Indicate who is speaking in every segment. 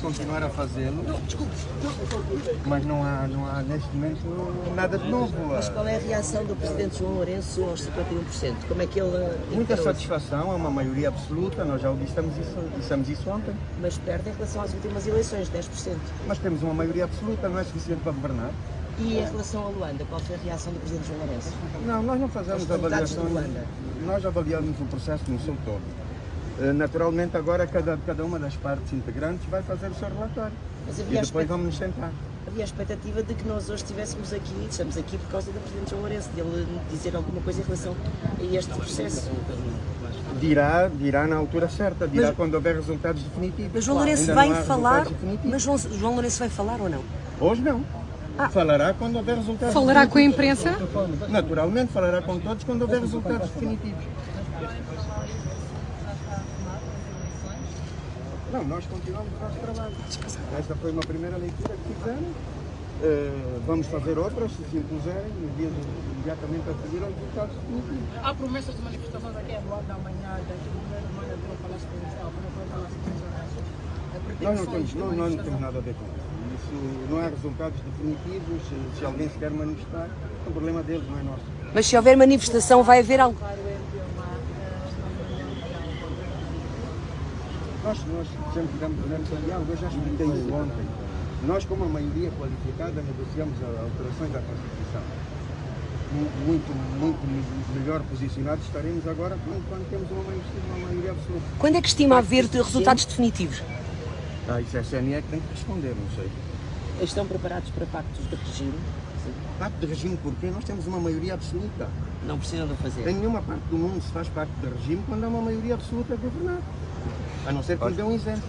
Speaker 1: continuar a fazê-lo. Mas não há, não há neste momento nada de novo.
Speaker 2: Mas qual é a reação do Presidente João Lourenço aos 51%? Como é que ele...
Speaker 1: Muita satisfação, é uma maioria absoluta, nós já o dissemos isso, dissemos isso ontem.
Speaker 2: Mas perde em relação às últimas eleições, 10%.
Speaker 1: Mas temos uma maioria absoluta, não é suficiente para governar.
Speaker 2: E em relação a Luanda, qual foi a reação do Presidente João Lourenço?
Speaker 1: Não, nós não fazemos avaliações. Nós avaliamos o processo no seu todo. Eh, naturalmente, agora cada, cada uma das partes integrantes vai fazer o seu relatório. e depois vamos nos sentar.
Speaker 2: Havia a expectativa de que nós hoje estivéssemos aqui, estamos aqui por causa do Presidente João Lourenço, de ele dizer alguma coisa em relação a este processo.
Speaker 1: Dirá, dirá na altura certa, dirá mas, quando houver resultados definitivos.
Speaker 3: Mas João Lourenço vai falar, mas João, João Lourenço vai falar ou não?
Speaker 1: Hoje não. Ah. Falará quando houver resultados
Speaker 4: Falará com a imprensa?
Speaker 1: Naturalmente, falará com todos quando houver resultados definitivos. Não, nós continuamos o nosso trabalho. Esta foi uma primeira leitura que fizemos. Uh, vamos fazer outras, se se impuserem, no dia imediatamente a seguir aos resultados definitivos.
Speaker 5: Há promessas de manifestações aqui em Luanda amanhã, daqui do primeiro manhã, do Palácio Provincial, para o Palácio Provincial.
Speaker 1: Nós não temos, não, nós não temos nada a ver com isso. Isso não há resultados definitivos. Se alguém se quer manifestar, é um problema deles, não é nosso.
Speaker 3: Mas se houver manifestação, vai haver algo?
Speaker 1: Nós, nós sempre durante o diálogo, eu já expliquei isso ontem. Nós, como a maioria qualificada, negociamos alterações à Constituição. Muito, muito melhor posicionados estaremos agora quando, quando temos uma maioria, uma maioria absoluta.
Speaker 3: Quando é que estima haver resultados definitivos?
Speaker 1: Ah, isso é a CNE que tem que responder, não sei.
Speaker 2: Estão preparados para pactos de regime?
Speaker 1: Sim. Pacto de regime porquê? Nós temos uma maioria absoluta.
Speaker 2: Não precisam de fazer.
Speaker 1: Em nenhuma parte do mundo se faz pacto de regime quando há uma maioria absoluta a governar. A não ser que dê um exemplo.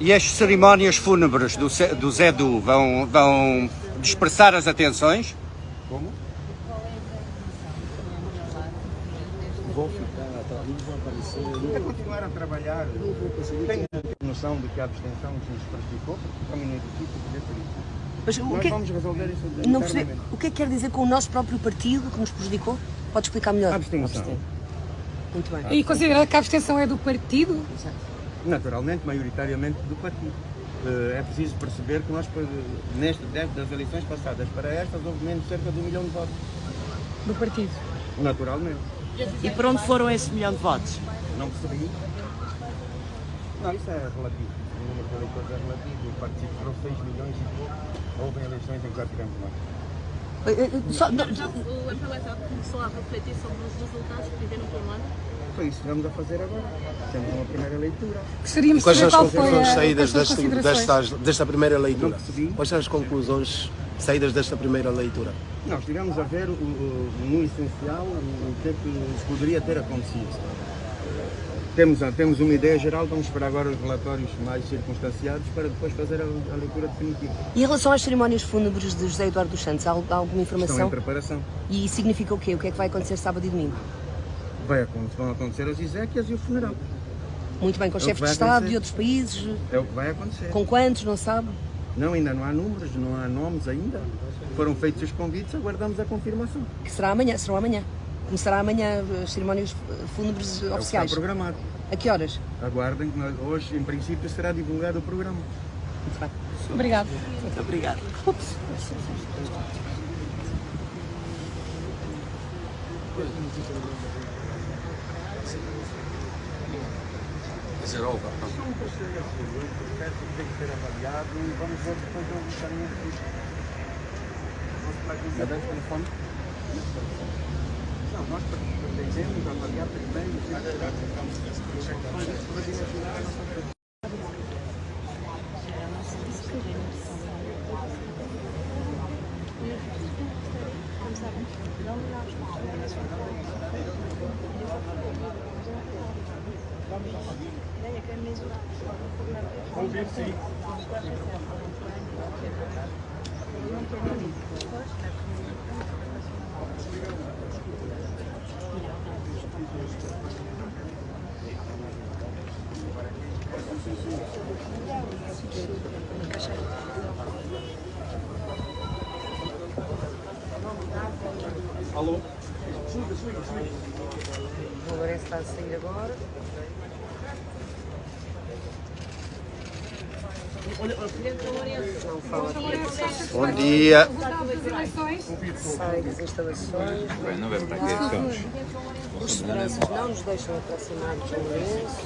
Speaker 6: E as cerimónias fúnebres do, do Zé Du vão, vão dispersar as atenções?
Speaker 1: Como? Vou ficar, vou aparecer. É continuar a trabalhar. Tenho noção de que a abstenção nos prejudicou, porque também não existe poder ser isso. Mas o Nós que, é vamos resolver isso
Speaker 3: não percebi, O que é que quer dizer com o nosso próprio partido que nos prejudicou? Pode explicar melhor?
Speaker 1: A abstenção.
Speaker 3: Muito bem.
Speaker 4: E considera que a abstenção é do partido?
Speaker 1: Naturalmente, maioritariamente do partido. Eh, é preciso perceber que nós, neste, das eleições passadas para estas, houve menos cerca de um milhão de votos.
Speaker 4: Do partido?
Speaker 1: Naturalmente.
Speaker 2: E para onde foram esse milhão de votos?
Speaker 1: Não percebi. Não, isso é relativo. O número de eleitores é relativo. O partido foram 6 milhões e pouco. Houve eleições em que já tivemos mais.
Speaker 5: Só, não, o FLSA começou a refletir sobre os resultados que tiveram por ano?
Speaker 1: Foi isso que vamos a fazer agora. Temos uma primeira leitura.
Speaker 4: Gostaríamos
Speaker 7: Quais são as conclusões saídas desta, desta, desta primeira leitura? Quais são as conclusões saídas desta primeira leitura?
Speaker 1: Nós estivemos a ver, o, o, no essencial, o que é que poderia ter acontecido temos, temos uma ideia geral, vamos esperar agora os relatórios mais circunstanciados para depois fazer a, a leitura definitiva.
Speaker 3: E em relação às cerimónias fúnebres de José Eduardo dos Santos, há, alguma informação?
Speaker 1: Estão em preparação.
Speaker 3: E significa o quê? O que é que vai acontecer sábado e domingo?
Speaker 1: Vai, vão acontecer as Ezequias e o funeral.
Speaker 3: Muito bem, com é chefes de Estado acontecer. de outros países?
Speaker 1: É o que vai acontecer.
Speaker 3: Com quantos, não sabe?
Speaker 1: Não, ainda não há números, não há nomes ainda. Foram feitos os convites, aguardamos a confirmação.
Speaker 3: Que será amanhã, será amanhã. Começará amanhã as cerimónias fúnebres
Speaker 1: é
Speaker 3: oficiais.
Speaker 1: Está programado.
Speaker 3: A que horas?
Speaker 1: Aguardem, hoje em princípio será divulgado o programa.
Speaker 3: Muito bem.
Speaker 4: Obrigado.
Speaker 2: Muito obrigado.
Speaker 1: Olga. O processo tem que ser avaliado e vamos ver depois caminho É bem telefone? Nós pretendemos avaliar primeiro e a nossa Ouvir sim. Alô? Suga, suga, suga.
Speaker 3: O Lourenço está a sair agora. Não fala aqui.
Speaker 4: Bom dia.
Speaker 3: Sai das instalações.
Speaker 8: Não vem para aqui, estamos.
Speaker 3: Os seguranças não nos deixam aproximar-nos do Lourenço.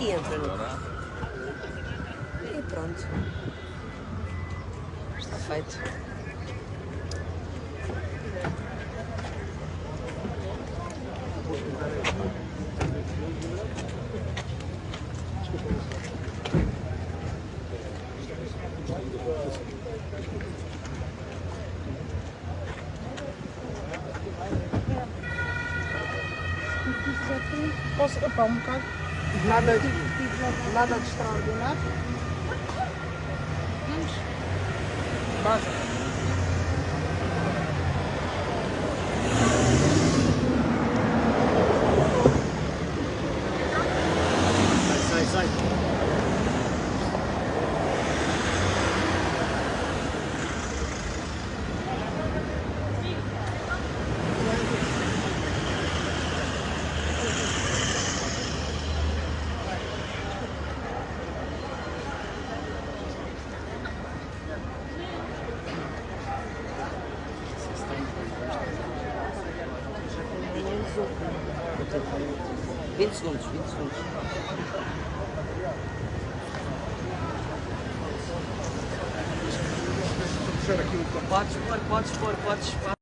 Speaker 3: E entra no carro. Pronto. Está feito.
Speaker 5: Posso, epá, um bocado. Nada, nada de extraordinário.
Speaker 9: bus
Speaker 3: 20 segundos, 20 segundos. Podes pôr, podes pôr, podes pôr.